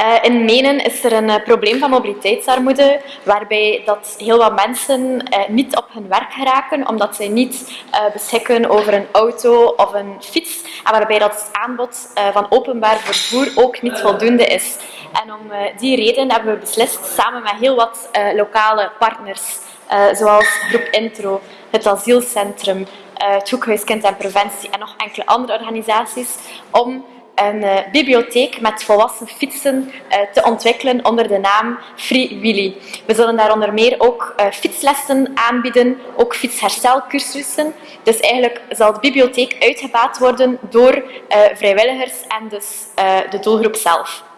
Uh, in Menen is er een uh, probleem van mobiliteitsarmoede, waarbij dat heel wat mensen uh, niet op hun werk geraken, omdat zij niet beschikken over een auto of een fiets, en waarbij dat het aanbod van openbaar vervoer ook niet voldoende is. En om die reden hebben we beslist, samen met heel wat lokale partners, zoals Groep Intro, het asielcentrum, het Hoekhuis Kind en Preventie en nog enkele andere organisaties, om een uh, bibliotheek met volwassen fietsen uh, te ontwikkelen onder de naam Free Willy. We zullen daar onder meer ook uh, fietslessen aanbieden, ook fietsherstelcursussen. Dus eigenlijk zal de bibliotheek uitgebaat worden door vrijwilligers en dus de doelgroep zelf.